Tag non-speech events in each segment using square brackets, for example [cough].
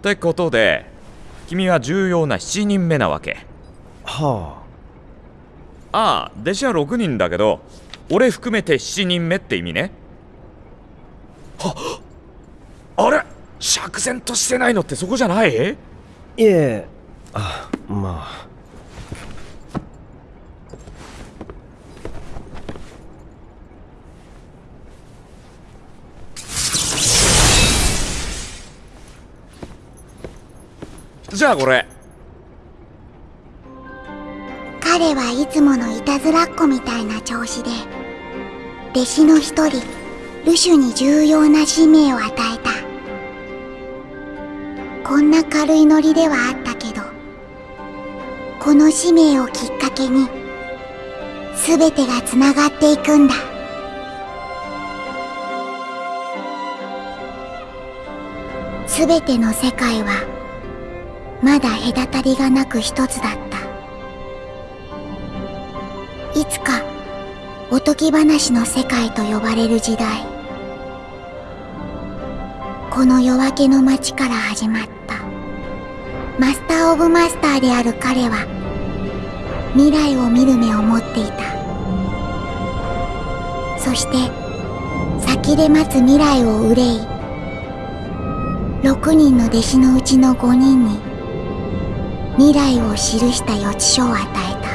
ってことで君は重要な7人目なわけ。はあ。あ弟子は6人だけど俺含めて7人目って意味ね。はあれ？釈然としてないのってそこじゃない？あいえ。あまあじゃあこれ。彼はいつものいたずらっ子みたいな調子で弟子の一人ルシュに重要な使命を与えた。こんな軽いノリではあったけどこの使命をきっかけに全てがつながっていくんだ。全ての世界はまだ隔たりがなく一つだった。いつかおとぎ話の世界と呼ばれる時代。この夜明けの街から始まった。マスター・オブ・マスターである彼は未来を見る目を持っていた。そして先で待つ未来を憂い6人の弟子のうちの5人に未来を記した予知書を与えた。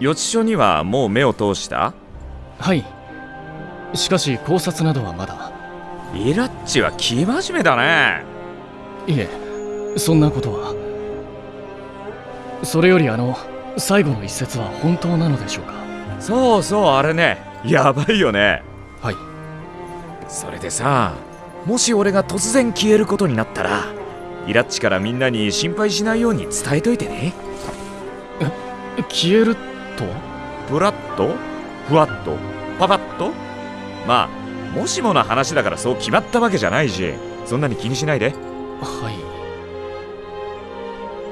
予知書にはもう目を通した？はい。しかし考察などはまだ。イラッチは生真面目だねいえ。そんなことは。それよりあの最後の一節は本当なのでしょうか？そうそうあれね。やばいよね。はい。それでさもし俺が突然消えることになったらイラッチからみんなに心配しないように伝えといてね。消えると？ブラッとふわっと？パパッと？まあもしもの話だからそう決まったわけじゃないしそんなに気にしないではい。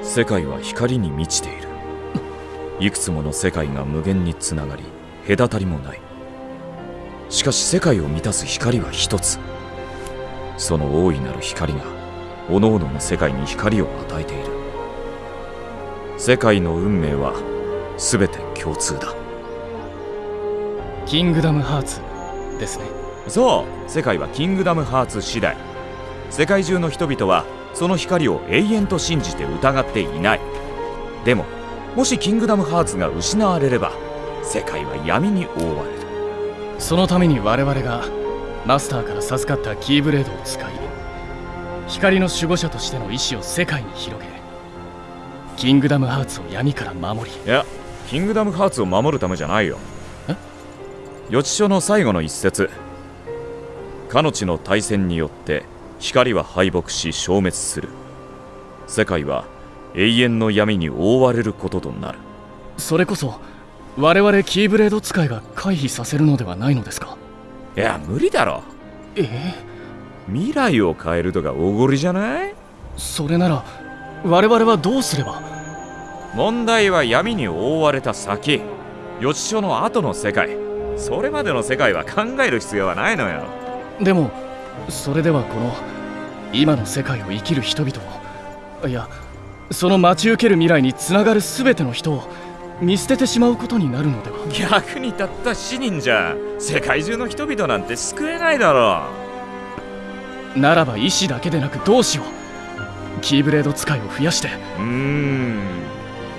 世界は光に満ちている。いくつもの世界が無限につながり隔たりもない。しかし世界を満たす光は一つ。その大いなる光が各々の世界に光を与えている。世界の運命は全て共通だ。キングダムハーツですね。そう。世界はキングダムハーツ次第世界中の人々はその光を永遠と信じて疑っていない。でももしキングダムハーツが失われれば世界は闇に覆われる。そのために我々がマスターから授かったキーブレードを使い光の守護者としての意志を世界に広げキングダムハーツを闇から守り。いやキングダムハーツを守るためじゃないよ。え？予知書の最後の一節。かの地の大戦によって光は敗北し消滅する。世界は永遠の闇に覆われることとなる。それこそ我々キーブレード使いが回避させるのではないのですか？いや無理だろ。え？え未来を変えるとかおごりじゃない？それなら我々はどうすれば？問題は闇に覆われた先。予知書の後の世界。それまでの世界は考える必要はないのよ。でもそれではこの今の世界を生きる人々を。いやその待ち受ける未来につながる全ての人を見捨ててしまうことになるのでは。逆にたった7人じゃ世界中の人々なんて救えないだろならば意志だけでなくどうしようキーブレード使いを増やして。ううーん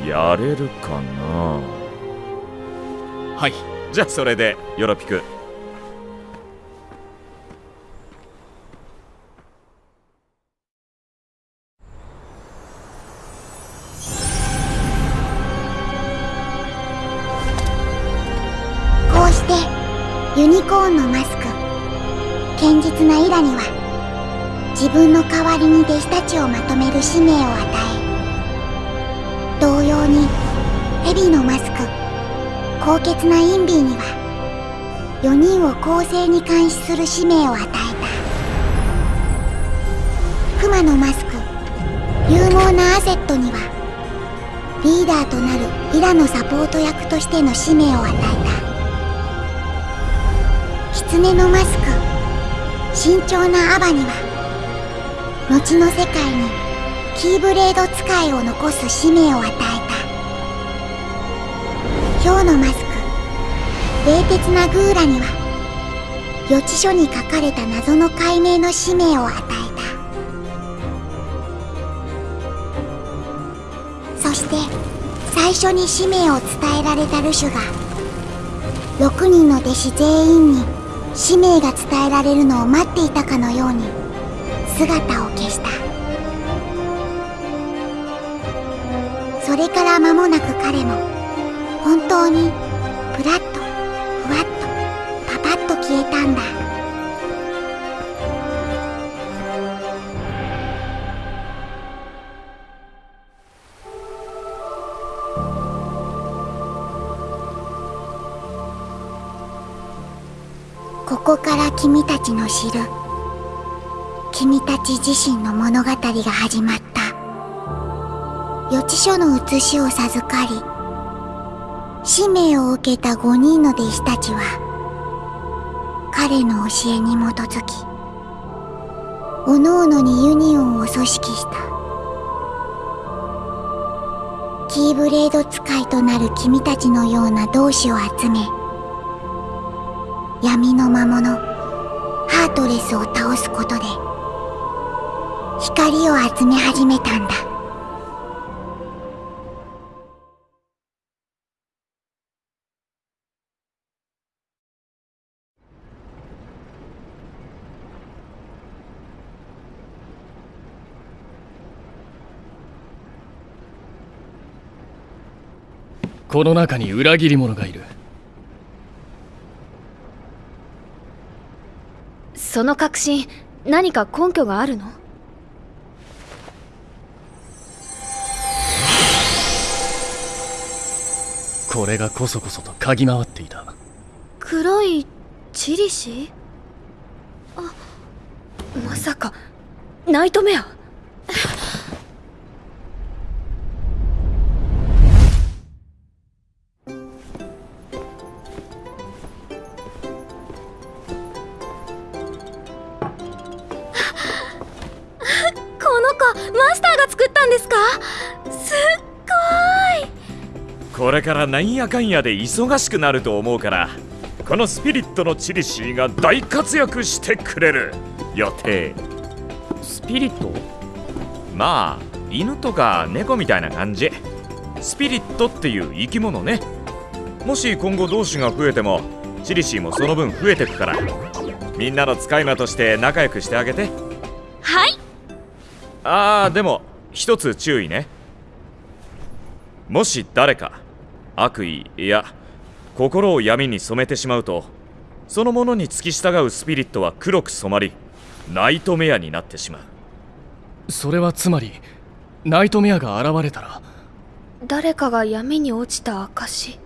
やれるかな。はい。じゃあそれでヨロピクコーンのマスク堅実なイラには自分の代わりに弟子たちをまとめる使命を与え同様にヘビのマスク高潔なインビーには4人を公正に監視する使命を与えた。熊のマスク勇猛なアセットにはリーダーとなるイラのサポート役としての使命を与えた。狐のマスク。慎重なアバには後の世界にキーブレード使いを残す使命を与えた。ヒョウのマスク冷徹なグーラには予知書に書かれた謎の解明の使命を与えた。そして最初に使命を伝えられたルシュが6人の弟子全員に使命が伝えられるのを待っていたかのように姿を消した。それから間もなく彼も本当に君たちの知る君たち自身の物語が始まった。予知書の写しを授かり使命を受けた5人の弟子たちは彼の教えに基づき各々にユニオンを組織した。キーブレード使いとなる君たちのような同志を集め闇の魔物レスを倒すことで光を集め始めたんだ。この中に裏切り者がいる。その確信何か根拠があるの？これがこそこそと嗅ぎ回っていた。黒いチリシ？あまさか。ナイトメアからなんやかんやで忙しくなると思うからこのスピリットのチリシーが大活躍してくれる。予定。スピリット？まあ犬とか猫みたいな感じ。スピリットっていう生き物ね。もし今後同士が増えてもチリシーもその分増えてくからみんなの使い魔として仲良くしてあげて。はい。あーでも一つ注意ね。もし誰か悪意いや心を闇に染めてしまうとそのものに付き従うスピリットは黒く染まりナイトメアになってしまう。それはつまりナイトメアが現れたら？誰かが闇に落ちた証？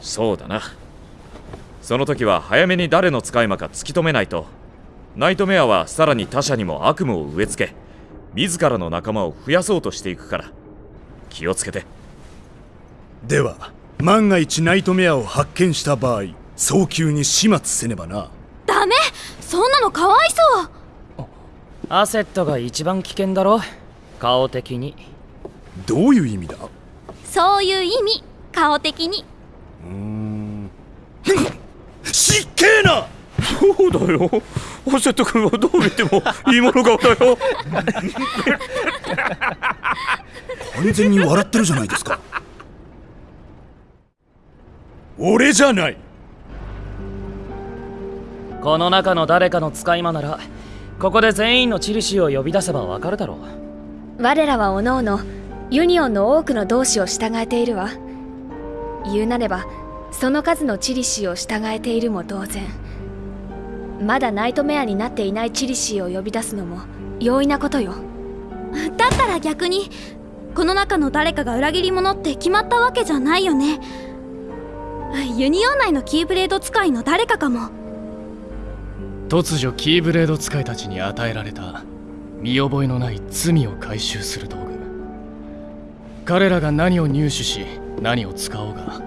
そうだな。その時は早めに誰の使い魔か突き止めないと。ナイトメアはさらに他者にも悪夢を植え付け自らの仲間を増やそうとしていくから。気をつけてでは万が一ナイトメアを発見した場合早急に始末せねばな。ダメ！そんなのかわいそう！アセットが一番危険だろ。顔的に。どういう意味だ？そういう意味。顔的に。うーん。失敬なそうだよアセット君はどう見てもいいもの顔だよ完全に笑ってるじゃないですか俺じゃない。この中の誰かの使い魔ならここで全員のチリシーを呼び出せばわかるだろう。我らはおのおのユニオンの多くの同志を従えているわ。言うなればその数のチリシーを従えているも同然。まだナイトメアになっていないチリシーを呼び出すのも容易なことよ。だったら逆にこの中の誰かが裏切り者って決まったわけじゃないよねユニオン内のキーブレード使いの誰かかも。突如キーブレード使いたちに与えられた見覚えのない罪を回収する道具。彼らが何を入手し何を使おうが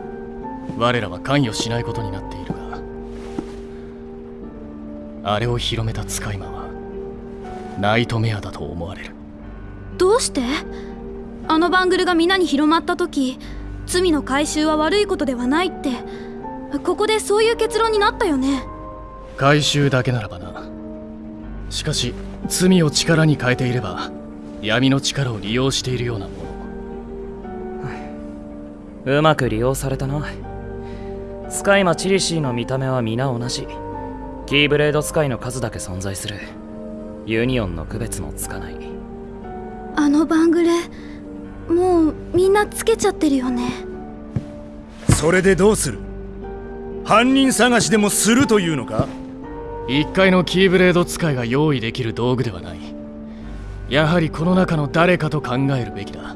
我らは関与しないことになっているがあれを広めた使い魔はナイトメアだと思われる。どうして？あのバングルが皆に広まった時罪の回収は悪いことではないって。ここでそういう結論になったよね。回収だけならばな。しかし罪を力に変えていれば闇の力を利用しているようなもの。うまく利用されたな。スカイマチリシーの見た目は皆同じ。キーブレード使いの数だけ存在する。ユニオンの区別もつかない。あのバングレもうみんなつけちゃってるよね。それでどうする？犯人探しでもするというのか？一回のキーブレード使いが用意できる道具ではない。やはりこの中の誰かと考えるべきだ。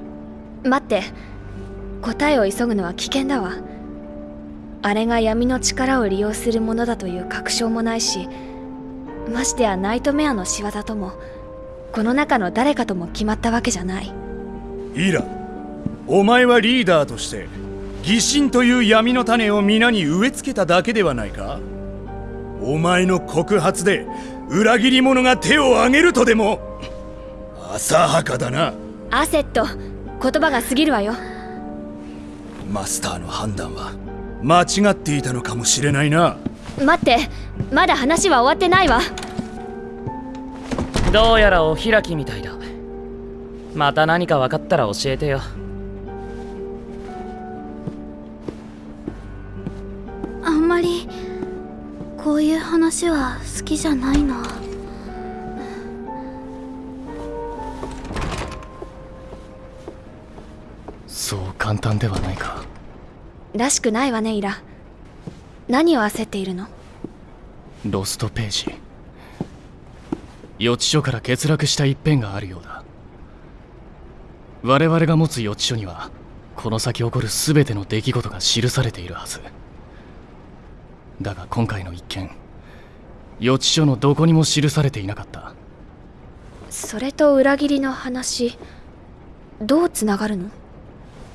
待って。答えを急ぐのは危険だわ。あれが闇の力を利用するものだという確証もないしましてやナイトメアの仕業ともこの中の誰かとも決まったわけじゃないイラお前はリーダーとして疑心という闇の種を皆に植え付けただけではないか？お前の告発で裏切り者が手を挙げるとでも？浅はかだな。アセット言葉が過ぎるわよ。マスターの判断は間違っていたのかもしれないな。待ってまだ話は終わってないわ。どうやらお開きみたいだまた何か分かったら教えてよ。あんまりこういう話は好きじゃないな。そう簡単ではないか。らしくないわねイラ。何を焦っているの？ロストページ。予知書から欠落した一辺があるようだ我々が持つ予知書にはこの先起こる全ての出来事が記されているはず。だが今回の一件予知書のどこにも記されていなかった。それと裏切りの話どうつながるの？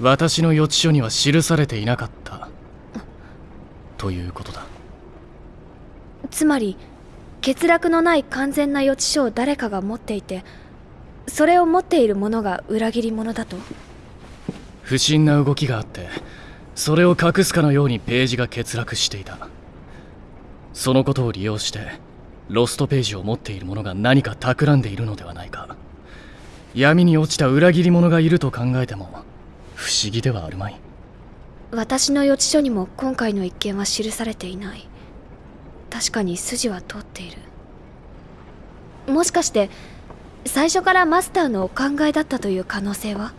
私の予知書には記されていなかった。ということだ。つまり欠落のない完全な予知書を誰かが持っていてそれを持っている者が裏切り者だと？不審な動きがあってそれを隠すかのようにページが欠落していた。そのことを利用してロストページを持っている者が何か企んでいるのではないか。闇に落ちた裏切り者がいると考えても不思議ではあるまい。私の予知書にも今回の一件は記されていない。確かに筋は通っている。もしかして最初からマスターのお考えだったという可能性は？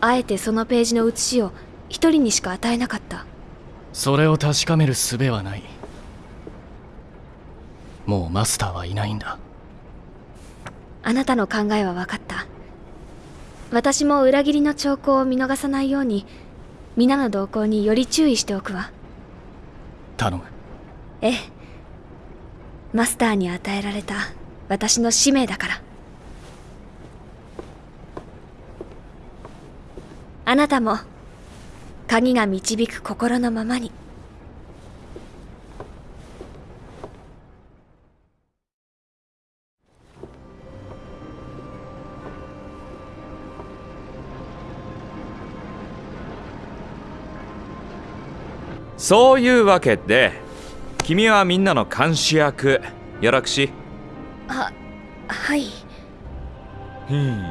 あえてそのページの写しを一人にしか与えなかった。それを確かめる術はない。もうマスターはいないんだ。あなたの考えは分かった。私も裏切りの兆候を見逃さないように皆の動向により注意しておくわ。頼む。ええ。マスターに与えられた私の使命だから。あなたも鍵が導く心のままに。そういうわけで君はみんなの監視役よろくし。はい。うん。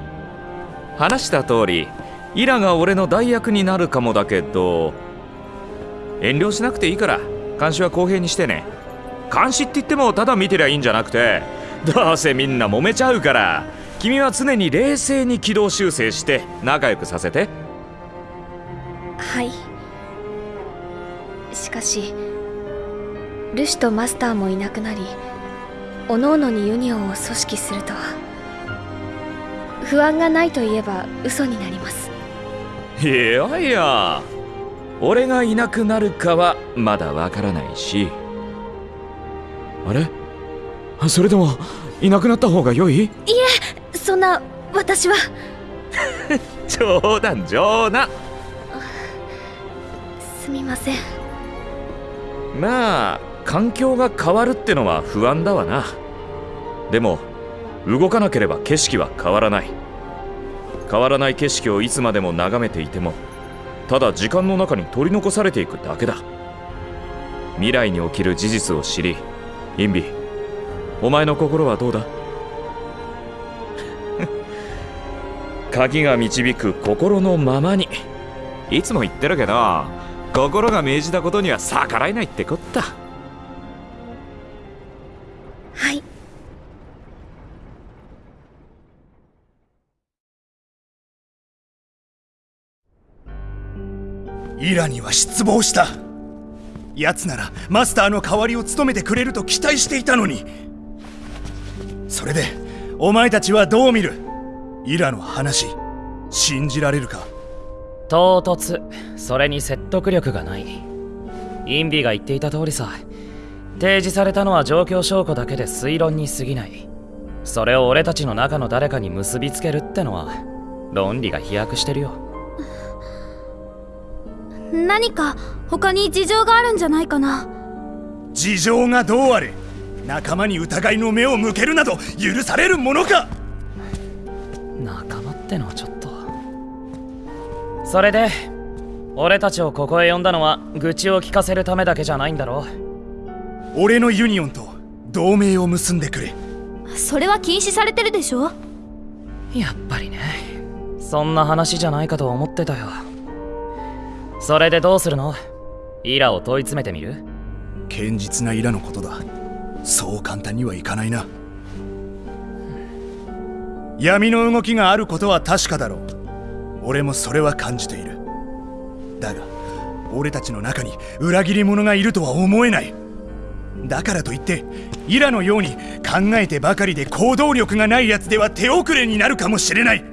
話した通りイラが俺の代役になるかもだけど遠慮しなくていいから監視は公平にしてね。監視って言ってもただ見てりゃいいんじゃなくてどうせみんな揉めちゃうから君は常に冷静に軌道修正して仲良くさせて。はい。しかしルシュとマスターもいなくなり各々にユニオンを組織するとは。不安がないといえば嘘になります。いやいや。俺がいなくなるかはまだわからないし。あれ？それでもいなくなった方が良い？いいえそんな私は。[laughs] 冗談冗談。すみません。まあ環境が変わるってのは不安だわな。でも動かなければ景色は変わらない。変わらない景色をいつまでも眺めていてもただ時間の中に取り残されていくだけだ。未来に起きる事実を知りインビお前の心はどうだ？[laughs] 鍵が導く心のままに。いつも言ってるけど心が命じたことには逆らえないってこった。イラには失望した。奴ならマスターの代わりを務めてくれると期待していたのに。それでお前たちはどう見る？イラの話信じられるか？唐突。それに説得力がない。インビが言っていた通りさ。提示されたのは状況証拠だけで推論に過ぎない。それを俺たちの中の誰かに結びつけるってのは論理が飛躍してるよ。何か他に事情があるんじゃないかな？事情がどうあれ仲間に疑いの目を向けるなど許されるものか？仲間ってのはちょっと。それで俺たちをここへ呼んだのは愚痴を聞かせるためだけじゃないんだろ俺のユニオンと同盟を結んでくれ。それは禁止されてるでしょ？やっぱりね。そんな話じゃないかと思ってたよそれでどうするの？イラを問い詰めてみる？堅実なイラのことだ。そう簡単にはいかないな。闇の動きがあることは確かだろう。俺もそれは感じている。だが俺たちの中に裏切り者がいるとは思えない。だからといってイラのように考えてばかりで行動力がない奴では手遅れになるかもしれない。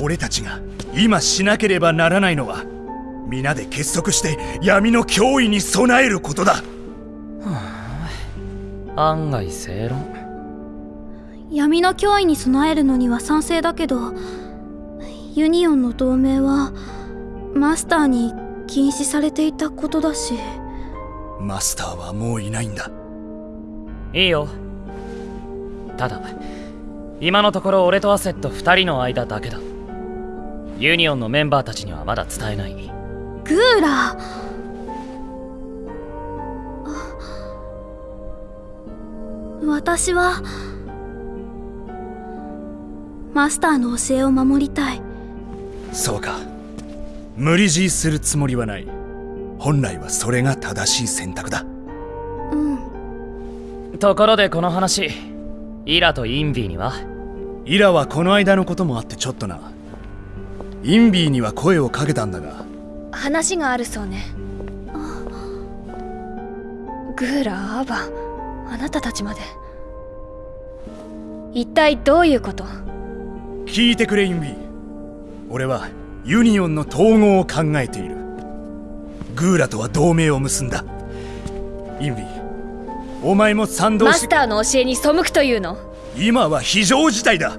俺たちが今しなければならないのは皆で結束して闇の脅威に備えることだ。案外正論。闇の脅威に備えるのには賛成だけどユニオンの同盟はマスターに禁止されていたことだし。マスターはもういないんだ。いいよ。ただ今のところ俺とアセット2人の間だけだ。ユニオンのメンバーたちにはまだ伝えないグーラ私はマスターの教えを守りたい。そうか。無理強いするつもりはない。本来はそれが正しい選択だ。うん。ところでこの話イラとインビーには？イラはこの間のこともあってちょっとな。インビーには声をかけたんだが話があるそうね。グーラアバあなたたちまで。一体どういうこと？聞いてくれインヴィ。俺はユニオンの統合を考えている。グーラとは同盟を結んだ。インヴィお前も賛同しマスターの教えに背くというの？今は非常事態だ。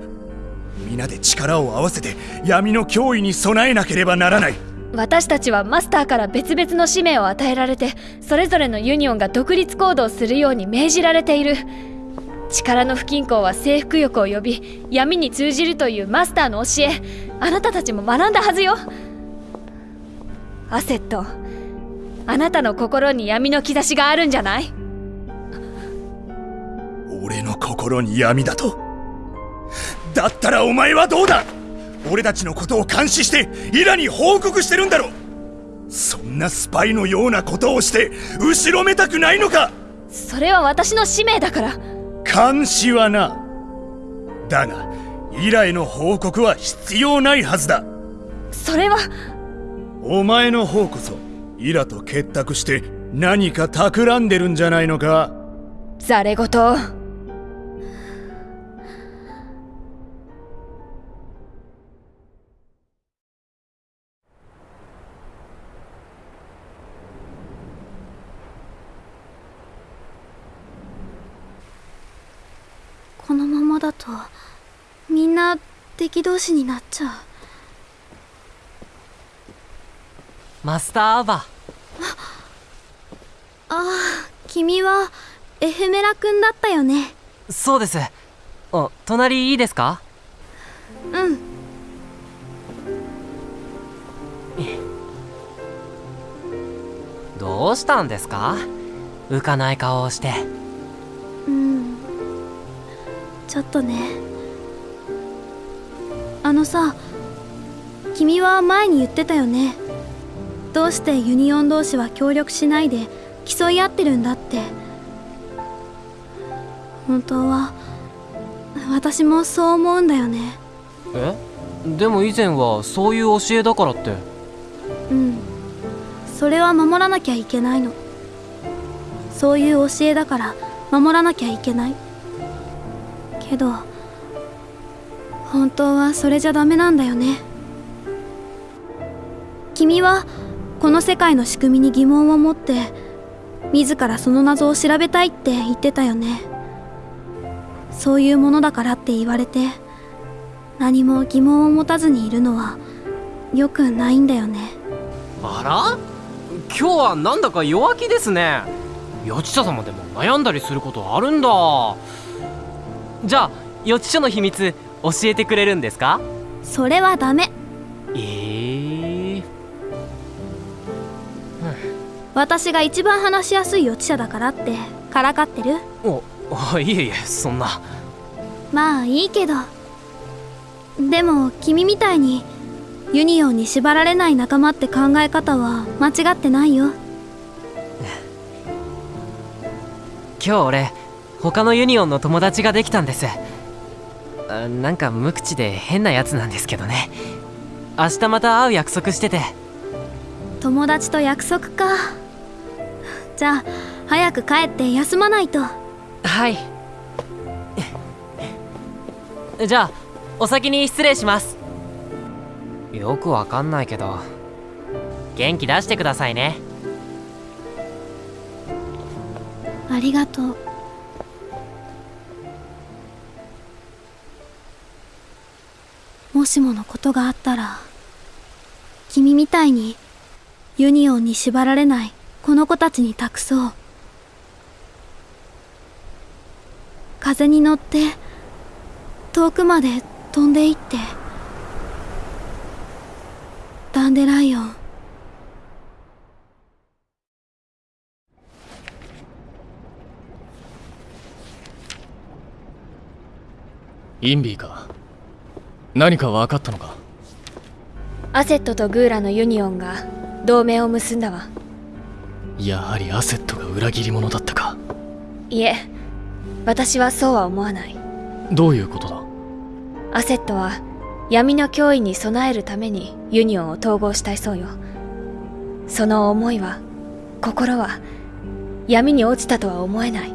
皆で力を合わせて闇の脅威に備えなければならない私たちはマスターから別々の使命を与えられてそれぞれのユニオンが独立行動するように命じられている。力の不均衡は征服欲を呼び闇に通じるというマスターの教え。あなたたちも学んだはずよ。アセット。あなたの心に闇の兆しがあるんじゃない？俺の心に闇だと？だったらお前はどうだ？俺たちのことを監視してイラに報告してるんだろそんなスパイのようなことをして後ろめたくないのか。それは私の使命だから。監視はな。だがイラへの報告は必要ないはずだ。それは。お前の方こそイラと結託して何か企んでるんじゃないのか。ざれ言だとみんな敵同士になっちゃう。マスターアバ。ああ君はエフメラ君だったよね。そうです。あ隣いいですか？うん。どうしたんですか？浮かない顔をして。うんちょっとね。あのさ君は前に言ってたよね。どうしてユニオン同士は協力しないで競い合ってるんだって。本当は私もそう思うんだよね。え？でも以前はそういう教えだからって。うん。それは守らなきゃいけないの。そういう教えだから守らなきゃいけないけど本当はそれじゃダメなんだよね。君はこの世界の仕組みに疑問を持って自らその謎を調べたいって言ってたよね。そういうものだからって言われて何も疑問を持たずにいるのは良くないんだよね。あら？今日はなんだか弱気ですね。予知者様でも悩んだりすることあるんだ。じゃあ予知書の秘密教えてくれるんですか？それはダメ。えー、私が一番話しやすい予知者だからってからかってる？おあいえいえそんな。まあいいけど。でも君みたいにユニオンに縛られない仲間って考え方は間違ってないよ。今日俺他のユニオンの友達ができたんです。あなんか無口で変なやつなんですけどね。明日また会う約束してて。友達と約束か。じゃあ早く帰って休まないと。はい。じゃあお先に失礼します。よくわかんないけど元気出してくださいね。ありがとうもしものことがあったら君みたいにユニオンに縛られないこの子たちに託そう。風に乗って遠くまで飛んでいってダンデライオン。インビーか。何か分かったのか？アセットとグーラのユニオンが同盟を結んだわ。やはりアセットが裏切り者だったか。いえ私はそうは思わない。どういうことだ？アセットは闇の脅威に備えるためにユニオンを統合したいそうよ。その思いは心は闇に落ちたとは思えない。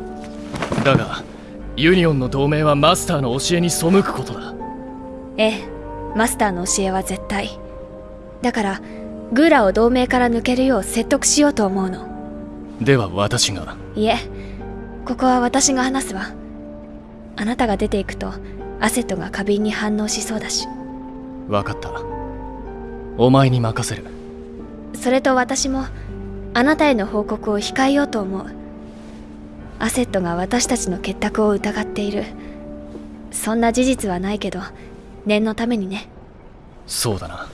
だがユニオンの同盟はマスターの教えに背くことだええマスターの教えは絶対。だからグーラを同盟から抜けるよう説得しようと思うの。では私が。いえここは私が話すわ。あなたが出ていくとアセットが過敏に反応しそうだし。分かった。お前に任せる。それと私もあなたへの報告を控えようと思う。アセットが私たちの結託を疑っている。そんな事実はないけど念のためにね。そうだな。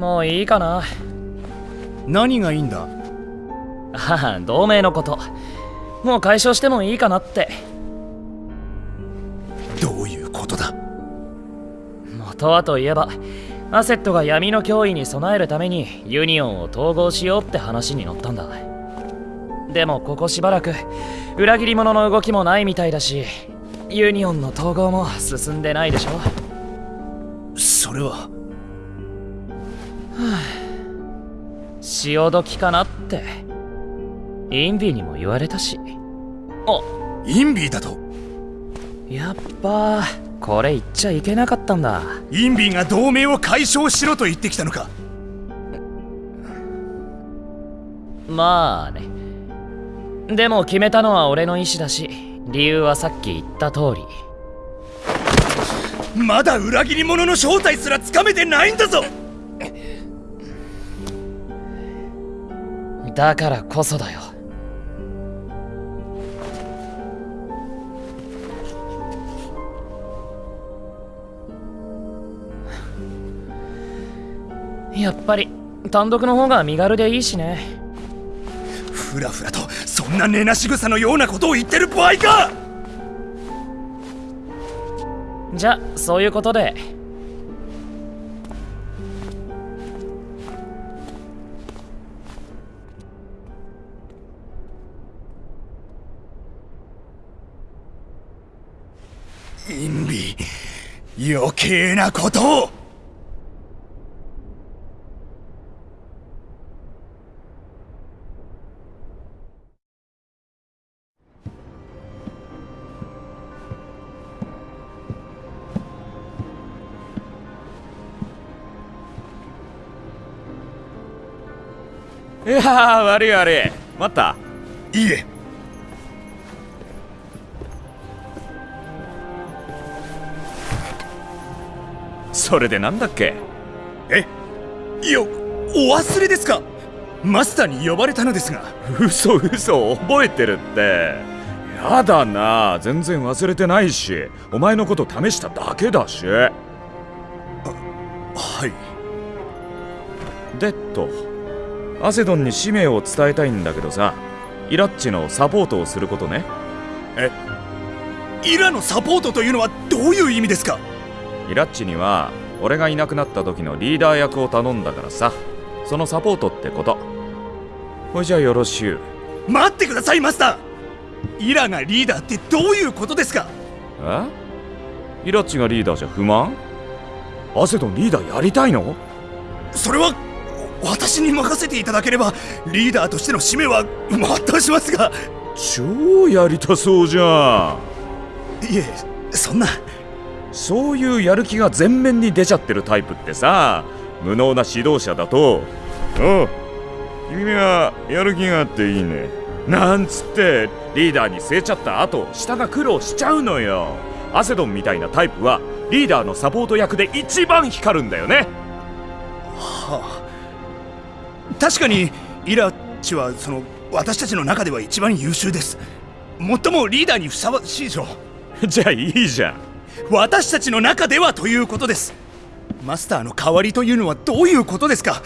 もういいかな。何がいいんだ？ああ同盟のこと。もう解消してもいいかなって。どういうことだ？元はといえばアセットが闇の脅威に備えるためにユニオンを統合しようって話に乗ったんだ。でもここしばらく裏切り者の動きもないみたいだしユニオンの統合も進んでないでしょ。それは潮時かなって。インビーにも言われたし。あインビーだと。やっぱこれ言っちゃいけなかったんだ。インビーが同盟を解消しろと言ってきたのか。まあね。でも決めたのは俺の意思だし理由はさっき言った通り。まだ裏切り者の正体すらつかめてないんだぞだからこそだよ。やっぱり単独の方が身軽でいいしね。ふらふらとそんな根なし草のようなことを言ってる場合か。じゃそういうことでインビ余計なことを。いやー悪い悪い。待った。いいえそれでなんだっけ？えよお忘れですか？マスターに呼ばれたのですが。嘘嘘覚えてるって。やだな。全然忘れてないし。お前のこと試しただけだし。はい。でっと。アセドンに使命を伝えたいんだけどさ。イラッチのサポートをすることね。えイラのサポートというのはどういう意味ですか？イラッチには俺がいなくなった時のリーダー役を頼んだからさ。そのサポートってこと。ほいじゃよろしゅう。待ってくださいマスター。イラがリーダーってどういうことですか？え？イラッチがリーダーじゃ不満？アセドンリーダーやりたいの？それは私に任せていただければリーダーとしての使命は全うしますが。超やりたそうじゃいえそんなそういうやる気が前面に出ちゃってるタイプってさ。無能な指導者だと「おう君はやる気があっていいね」なんつってリーダーに据えちゃった後下が苦労しちゃうのよ。アセドンみたいなタイプはリーダーのサポート役で一番光るんだよね。はあ。確かにイラッチはその私たちの中では一番優秀です。最もリーダーにふさわしいでしょじゃあいいじゃん私たちの中ではということです。マスターの代わりというのはどういうことですか？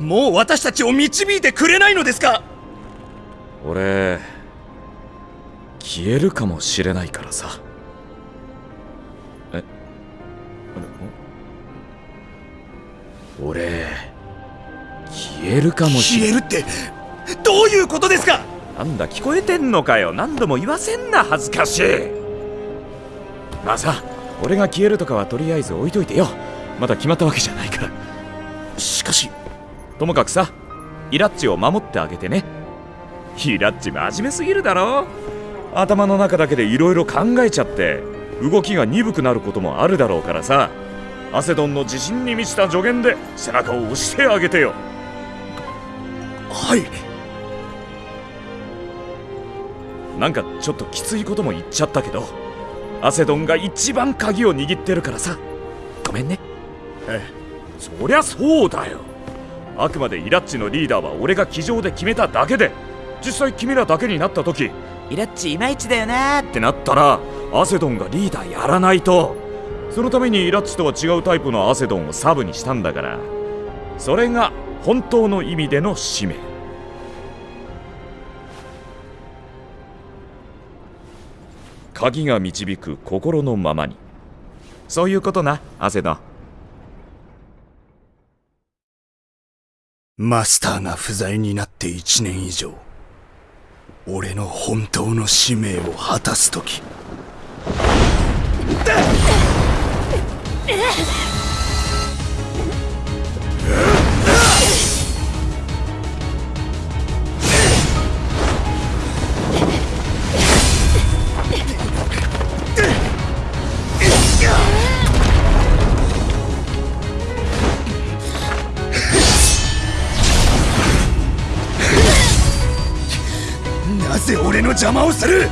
もう私たちを導いてくれないのですか？俺消えるかもしれないからさ。え俺消えるかもし消えるってどういうことですか？なんだ聞こえてんのかよ。何度も言わせんな恥ずかしいまあさ俺が消えるとかはとりあえず置いといてよ。まだ決まったわけじゃないから。しかしともかくさイラッチを守ってあげてね。イラッチ真面目すぎるだろ。頭の中だけでいろいろ考えちゃって動きが鈍くなることもあるだろうからさ。アセドンの自信に満ちた助言で背中を押してあげてよ。はい。なんかちょっときついことも言っちゃったけどアセドンが一番鍵を握ってるからさ。ごめんね。えそりゃそうだよ。あくまでイラッチのリーダーは俺が机上で決めただけで実際君らだけになった時イラッチいまいちだよなってなったらアセドンがリーダーやらないと。そのためにイラッチとは違うタイプのアセドンをサブにしたんだからそれが本当の意味での使命鍵が導く心のままに。そういうことなアセド。ンマスターが不在になって1年以上俺の本当の使命を果たす時。の [laughs] 邪魔をする。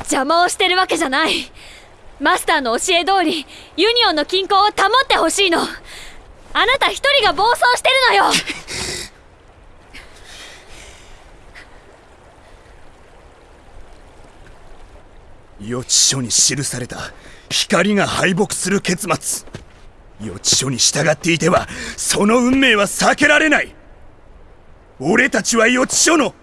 邪魔をしてるわけじゃない。マスターの教え通りユニオンの均衡を保ってほしいの。あなた一人が暴走してるのよ。予知書に記された光が敗北する結末。予知書に従っていてはその運命は避けられない。俺たちは予知書の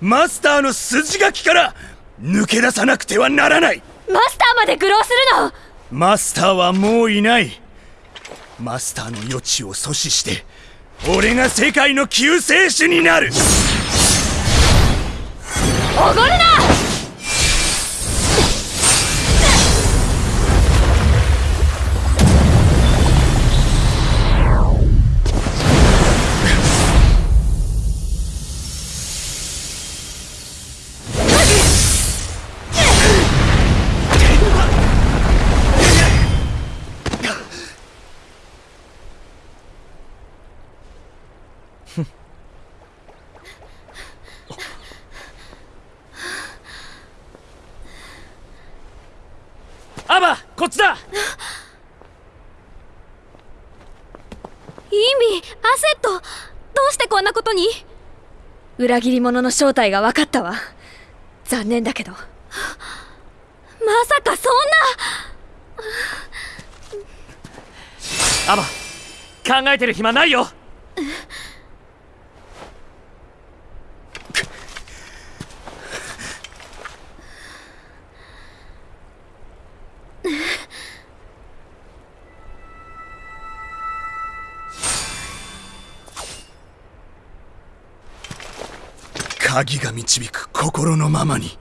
マスターの筋書きから抜け出さなくてはならない。マスターまで愚弄するの？マスターはもういない。マスターの予知を阻止して俺が世界の救世主になる。おごるなちだ。インビアセット。どうしてこんなことに？裏切り者の正体が分かったわ。残念だけど。まさかそんな。アバ考えてる暇ないよ鍵が導く心のままに。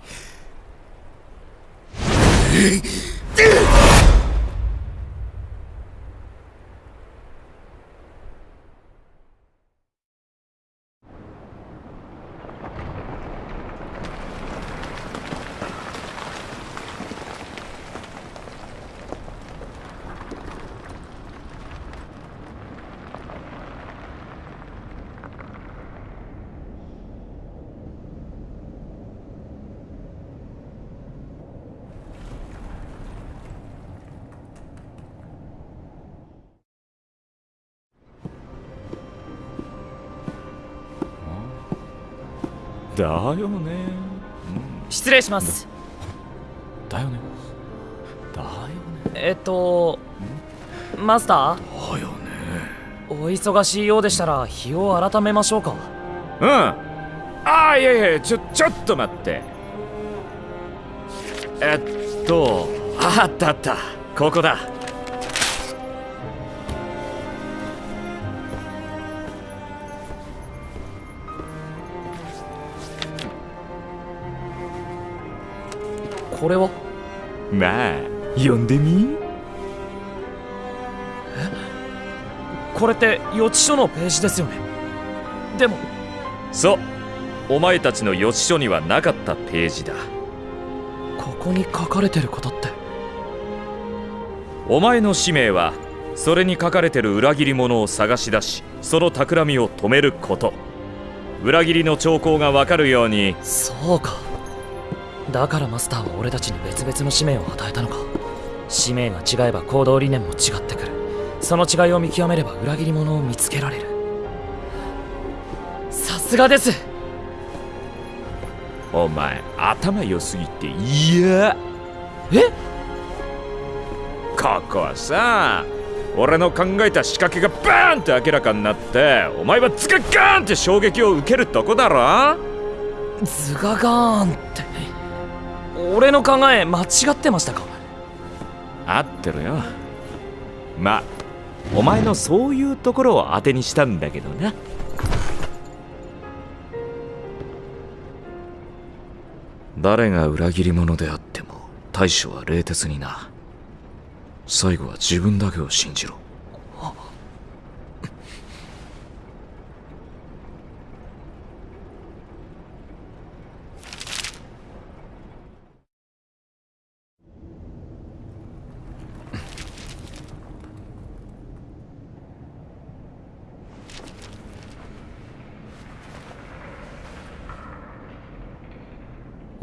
だよね。失礼します。だよね。だよね。えっとマスタだよね。ーお忙しいようでしたら日を改めましょうか。うん。ああいやいやちょちょっと待って。えっとあったあった。ここだこれは？まあ読んでみ？これって予知書のページですよね？でも。そう。お前たちの予知書にはなかったページだ。ここに書かれてることって？お前の使命はそれに書かれてる裏切り者を探し出しその企みを止めること。裏切りの兆候がわかるように。そうかだからマスターは俺たちに別々の使命を与えたのか？使命が違えば行動理念も違ってくる。その違いを見極めれば裏切り者を見つけられる。さすがです！お前頭良すぎて嫌。え？ここはさ俺の考えた仕掛けがバーンって明らかになってお前はズガガーンって衝撃を受けるとこだろ？ズガガーンって俺の考え間違ってましたか？合ってるよ。まあお前のそういうところを当てにしたんだけどな。誰が裏切り者であっても対処は冷徹にな。最後は自分だけを信じろ。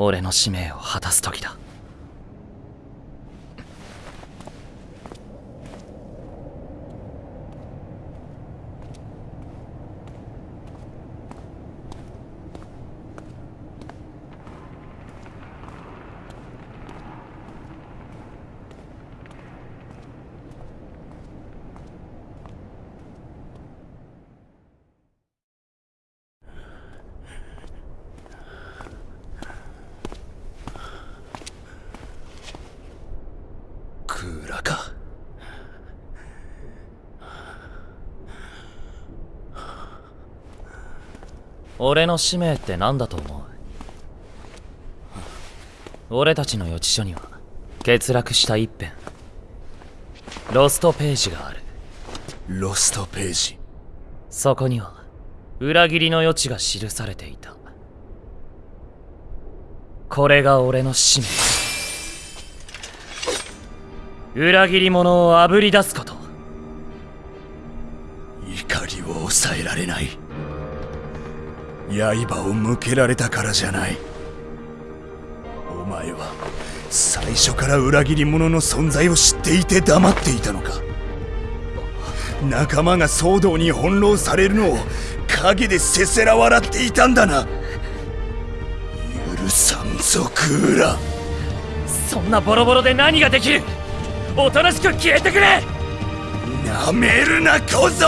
俺の使命を果たす時だ。クーラか。俺の使命って何だと思う？俺たちの予知書には欠落した一辺。ロストページがある。ロストページ。そこには裏切りの余地が記されていた。これが俺の使命裏切り者をあぶり出すこと。怒りを抑えられない。刃を向けられたからじゃない。お前は最初から裏切り者の存在を知っていて黙っていたのか。仲間が騒動に翻弄されるのを陰でせせら笑っていたんだな。許さんぞクーラそんなボロボロで何ができる？おとなしく消えてくれ。なめるな小僧。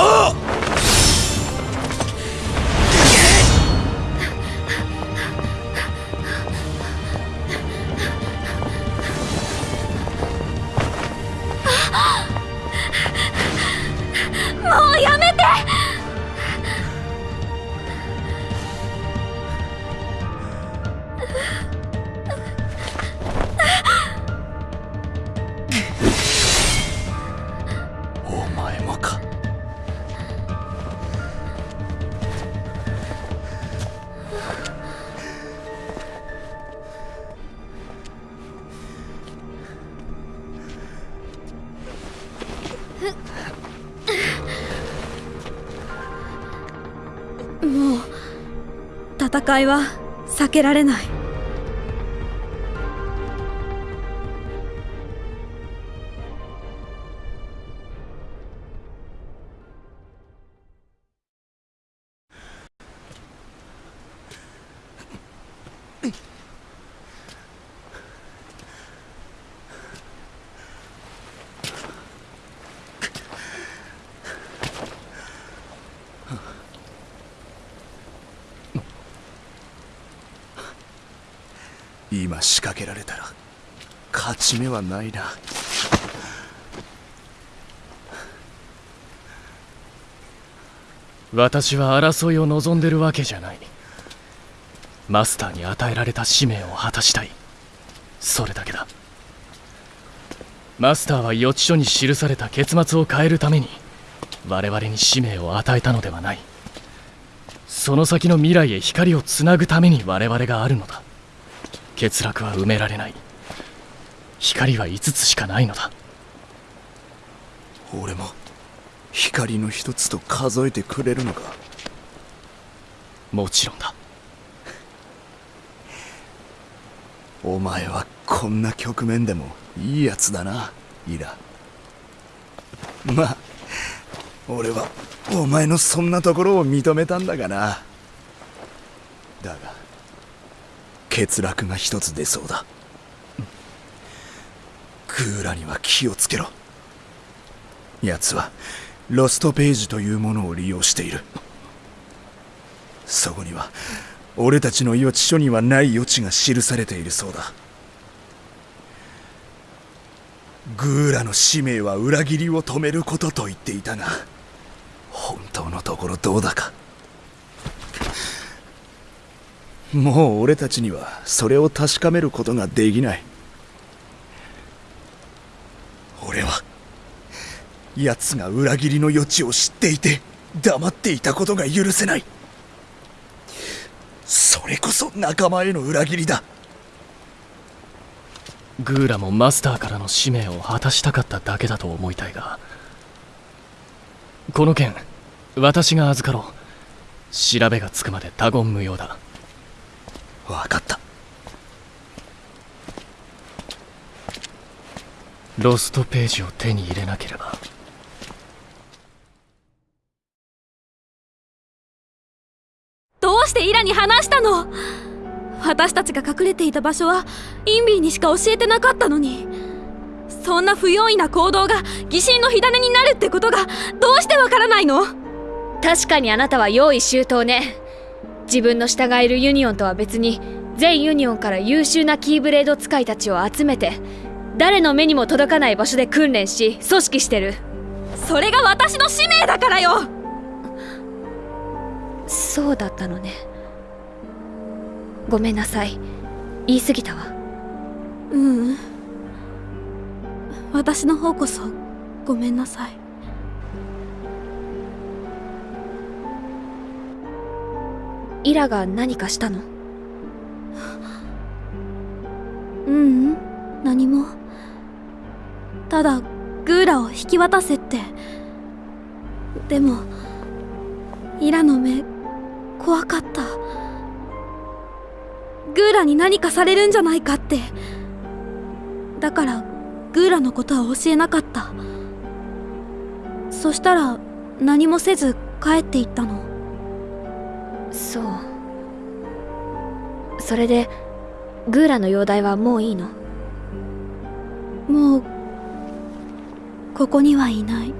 戦いは避けられない。勝ち目はないな。私は争いを望んでるわけじゃない。マスターに与えられた使命を果たしたい。それだけだ。マスターは予知書に記された結末を変えるために我々に使命を与えたのではない。その先の未来へ光をつなぐために我々があるのだ。欠落は埋められない。光は5つしかないのだ。俺も光の一つと数えてくれるのか？もちろんだ。[laughs] お前はこんな局面でもいいやつだなイラ。まあ俺はお前のそんなところを認めたんだがな。だが欠落が一つ出そうだクーラには気をつけろ。奴はロストページというものを利用している。そこには俺たちの予知書にはない余地が記されているそうだ。グーラの使命は裏切りを止めることと言っていたが本当のところどうだか。もう俺たちにはそれを確かめることができない。奴が裏切りの余地を知っていて黙っていたことが許せない。それこそ仲間への裏切りだ。グーラもマスターからの使命を果たしたかっただけだと思いたいがこの件私が預かろう。調べがつくまで他言無用だ。分かった。ロストページを手に入れなければ。どうしてイラに話したの？私たちが隠れていた場所はインビーにしか教えてなかったのに。そんな不用意な行動が疑心の火種になるってことがどうしてわからないの？確かにあなたは用意周到ね。自分の従えるユニオンとは別に全ユニオンから優秀なキーブレード使いたちを集めて誰の目にも届かない場所で訓練し組織してる。それが私の使命だからよそうだったのね。ごめんなさい。言い過ぎたわ。ううん。私の方こそごめんなさい。イラが何かしたの？ううん。何も。ただグーラを引き渡せって。でもイラの目怖かった。グーラに何かされるんじゃないかって。だからグーラのことは教えなかった。そしたら何もせず帰っていったの？そう。それでグーラの容体はもういいの？もうここにはいない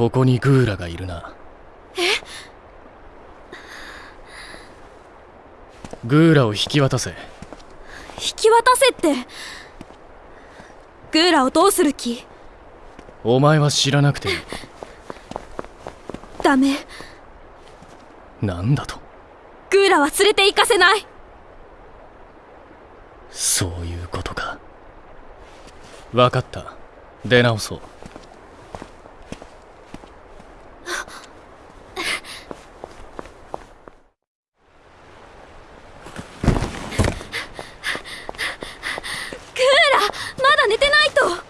ここにグーラがいるな。え？グーラを引き渡せ。引き渡せって？グーラをどうする気？お前は知らなくて。い [laughs] いダメ。なんだと。グーラは連れて行かせない。そういうことか。分かった。出直そうクーラまだ寝てないと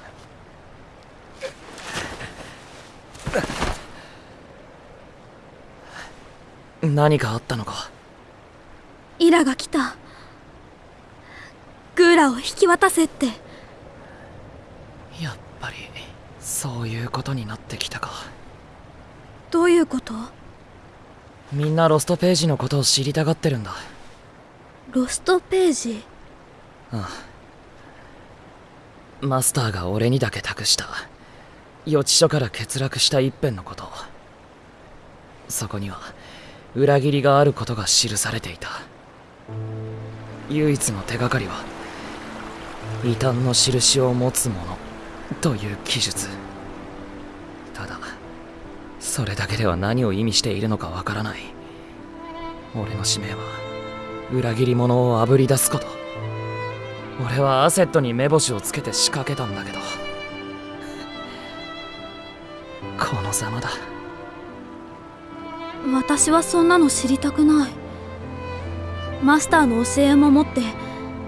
何かあったのか？イラが来た。グーラを引き渡せって。やっぱりそういうことになってきたか。どういうこと？みんなロストページのことを知りたがってるんだ。ロストページ？ああマスターが俺にだけ託した。予知書から欠落した一辺のこと。そこには裏切りがあることが記されていた。唯一の手がかりは異端の印を持つ者という記述。ただそれだけでは何を意味しているのかわからない。俺の使命は裏切り者をあぶり出すこと。俺はアセットに目星をつけて仕掛けたんだけど。このざまだ。私はそんなの知りたくない。マスターの教えを守って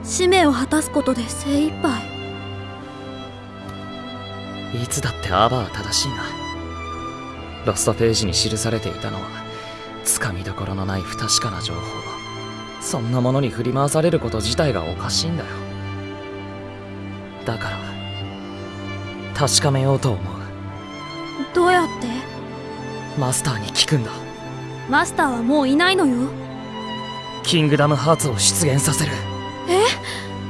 使命を果たすことで精一杯。いつだってアバは正しいな。ロストページに記されていたのはつかみどころのない不確かな情報。そんなものに振り回されること自体がおかしいんだよ。だから確かめようと思う。どうやって？マスターに聞くんだマスターはもういないのよ。キングダムハーツを出現させる。え？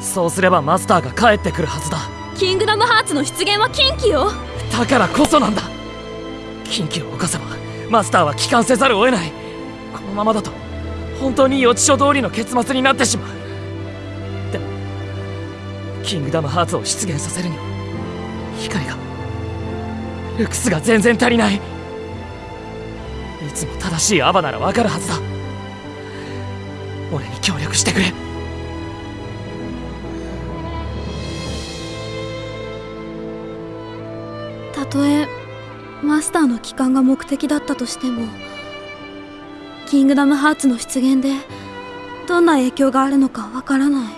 そうすればマスターが帰ってくるはずだ。キングダムハーツの出現は禁忌よ。だからこそなんだ。禁忌を犯せばマスターは帰還せざるを得ない。このままだと本当に予知書通りの結末になってしまう。キングダムハーツを出現させるには光がルクスが全然足りないいつも正しいアバならわかるはずだ。俺に協力してくれ。たとえマスターの帰還が目的だったとしてもキングダムハーツの出現でどんな影響があるのかわからない。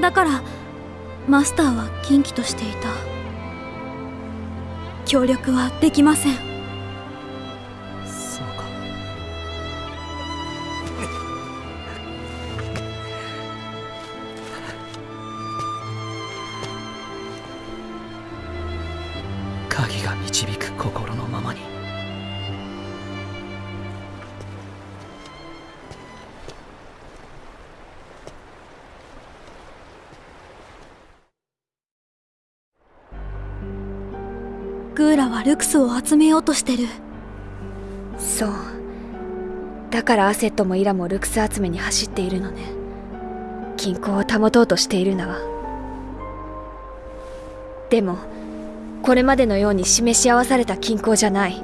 だからマスターは禁忌としていた。協力はできません。ルクスを集めようとしてる。そう。だからアセットもイラもルクス集めに走っているのね。均衡を保とうとしているんだわでもこれまでのように示し合わされた均衡じゃない。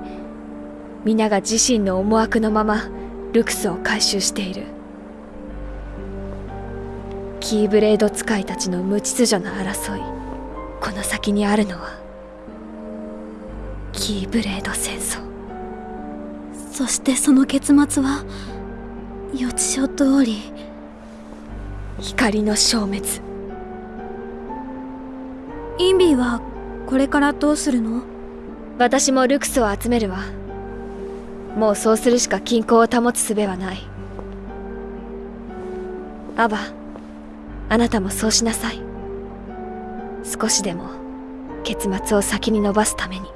皆が自身の思惑のままルクスを回収している。キーブレード使いたちの無秩序な争いこの先にあるのは。キーブレード戦争。そしてその結末は予知書通り光の消滅。インビーはこれからどうするの？私もルクスを集めるわ。もうそうするしか均衡を保つ術はない。アバあなたもそうしなさい。少しでも結末を先に伸ばすために。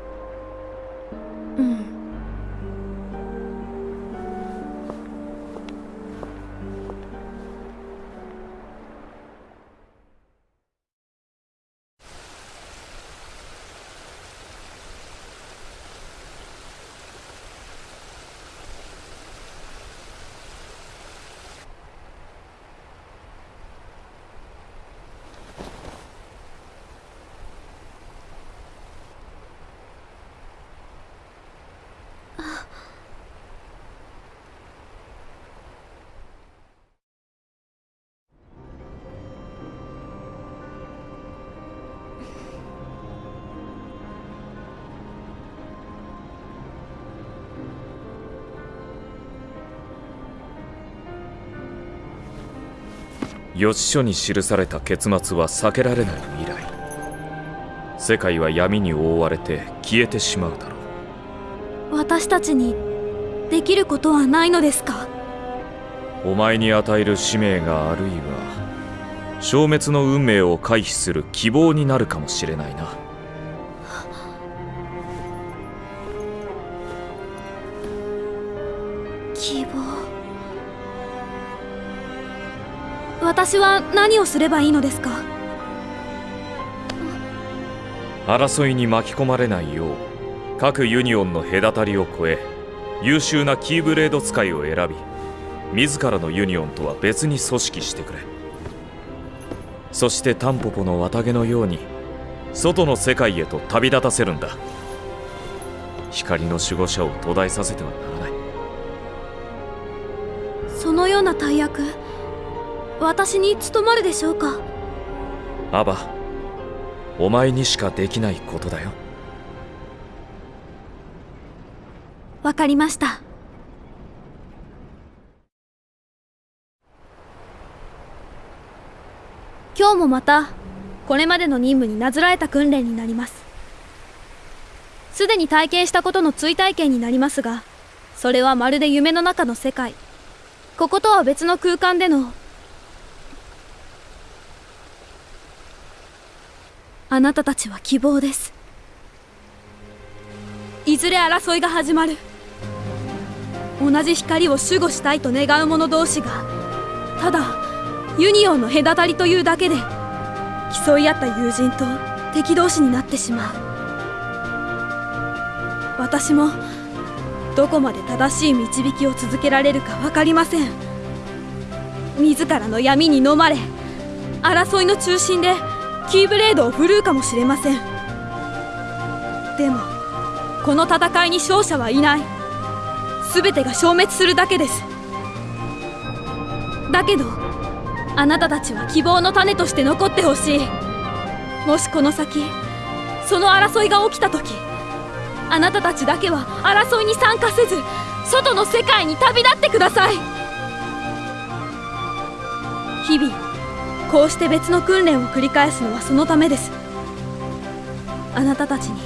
予知書に記された結末は避けられない未来。世界は闇に覆われて消えてしまうだろう。私たちにできることはないのですか？お前に与える使命があるいは消滅の運命を回避する希望になるかもしれないな私は何をすればいいのですか？争いに巻き込まれないよう各ユニオンの隔たりを越え優秀なキーブレード使いを選び自らのユニオンとは別に組織してくれ。そしてタンポポの綿毛のように外の世界へと旅立たせるんだ。光の守護者を途絶えさせてはな私に務まるでしょうか？アバお前にしかできないことだよ。わかりました。今日もまたこれまでの任務になぞらえた訓練になります。すでに体験したことの追体験になりますがそれはまるで夢の中の世界。こことは別の空間でのあなたたちは希望です。いずれ争いが始まる。同じ光を守護したいと願う者同士がただユニオンの隔たりというだけで競い合った友人と敵同士になってしまう。私もどこまで正しい導きを続けられるか分かりません。自らの闇に飲まれ争いの中心でキーブレードを振るうかもしれません。でもこの戦いに勝者はいない。全てが消滅するだけです。だけどあなたたちは希望の種として残ってほしい。もしこの先その争いが起きた時あなたたちだけは争いに参加せず外の世界に旅立ってください。日々こうして別の訓練を繰り返すのはそのためです。あなたたちに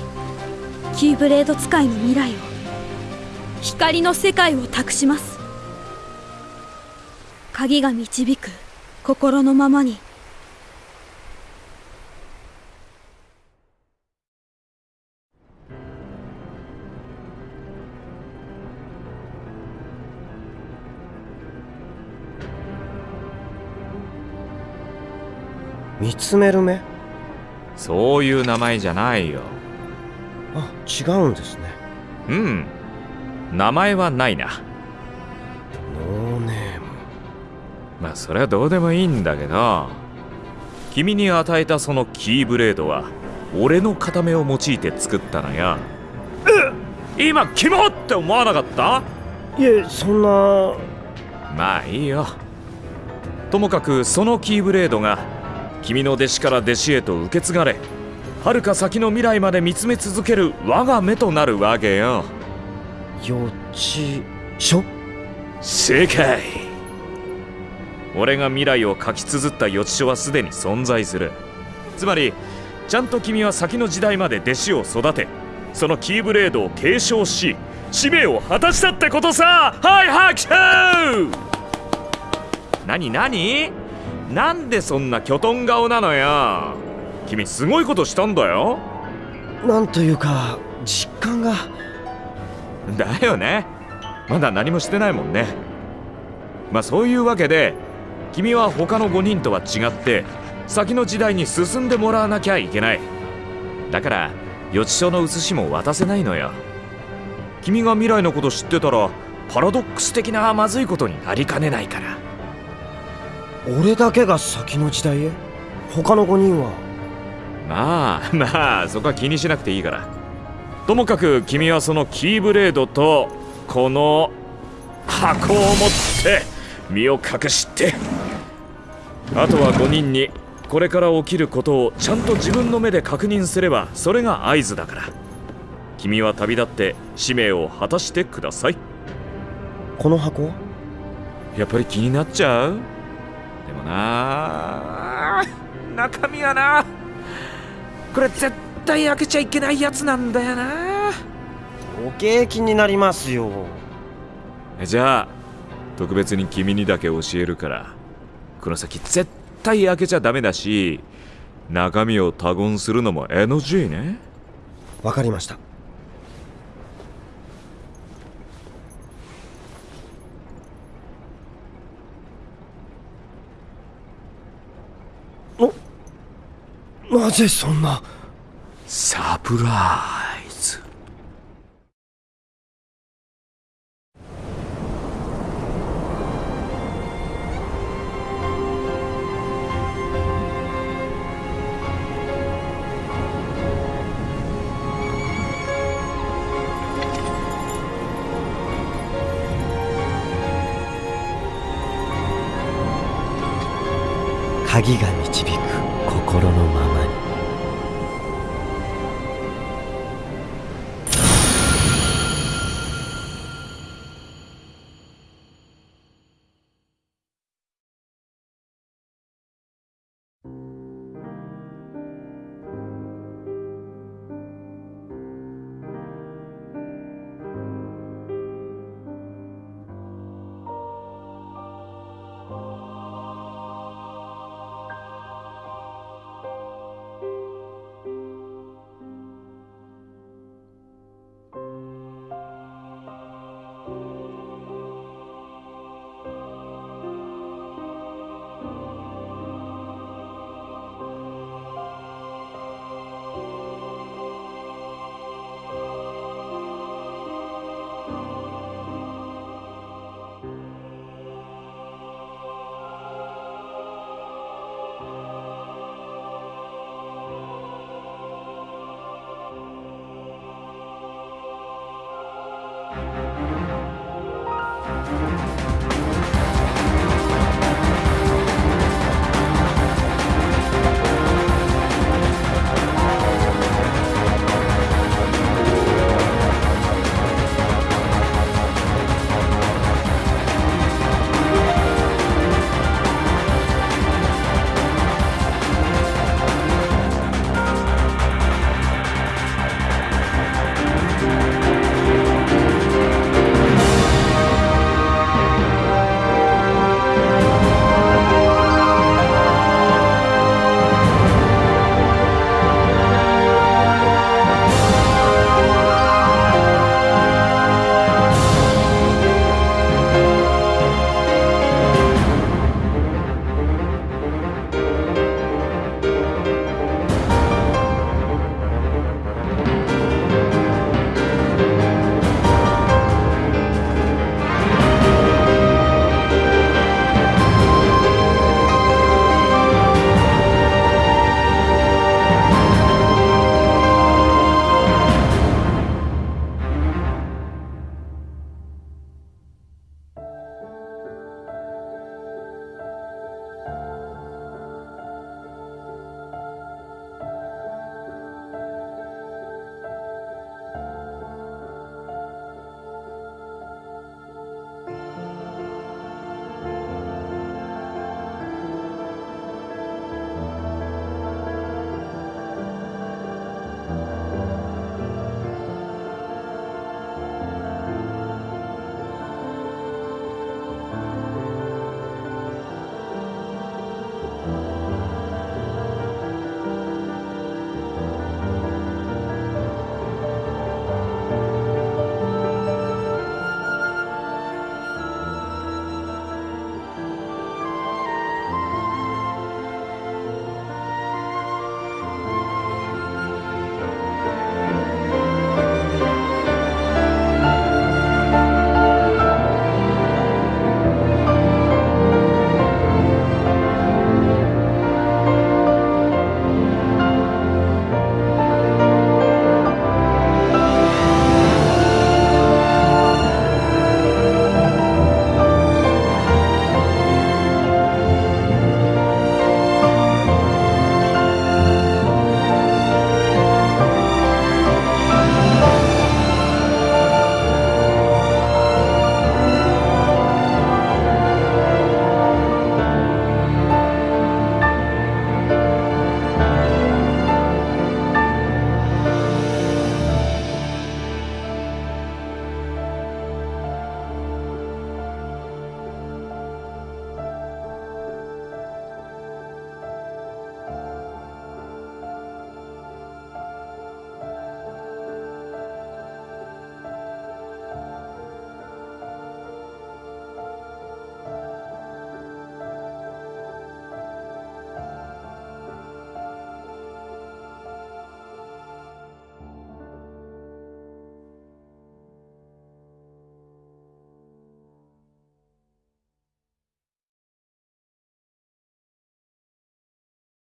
キーブレード使いの未来を光の世界を託します。鍵が導く心のままに見つめる目？そういう名前じゃないよ。あ違うんですね。うん。名前はないな。ノーネーム。まあそれはどうでもいいんだけど。君に与えたそのキーブレードは俺の片目を用いて作ったのよ。え今キモって思わなかった？いえそんな。まあいいよ。ともかくそのキーブレードが君の弟子から弟子へと受け継がれ遥か先の未来まで見つめ続ける我が目となるわけよ。予知書正解。俺が未来を書き綴った予知書はすでに存在する。つまりちゃんと君は先の時代まで弟子を育てそのキーブレードを継承し使命を果たしたってことさ。はい拍手。何何？なんでそんなキョトン顔なのよ。君すごいことしたんだよ。なんというか実感が。だよね。まだ何もしてないもんね。まあそういうわけで君は他の5人とは違って先の時代に進んでもらわなきゃいけない。だから予知書の写しも渡せないのよ。君が未来のこと知ってたらパラドックス的なまずいことになりかねないから俺だけが先の時代へ？他の5人は？まあまあそこは気にしなくていいから。ともかく君はそのキーブレードとこの箱を持って身を隠して。あとは5人にこれから起きることをちゃんと自分の目で確認すればそれが合図だから。君は旅立って使命を果たしてください。この箱はやっぱり気になっちゃう？でもな。中身はな。これ絶対開けちゃいけないやつなんだよな。おケーキになりますよ。じゃあ特別に君にだけ教えるから。この先絶対開けちゃダメだし中身を他言するのも NG ね。わかりましたななぜそんな？サプライズ。鍵が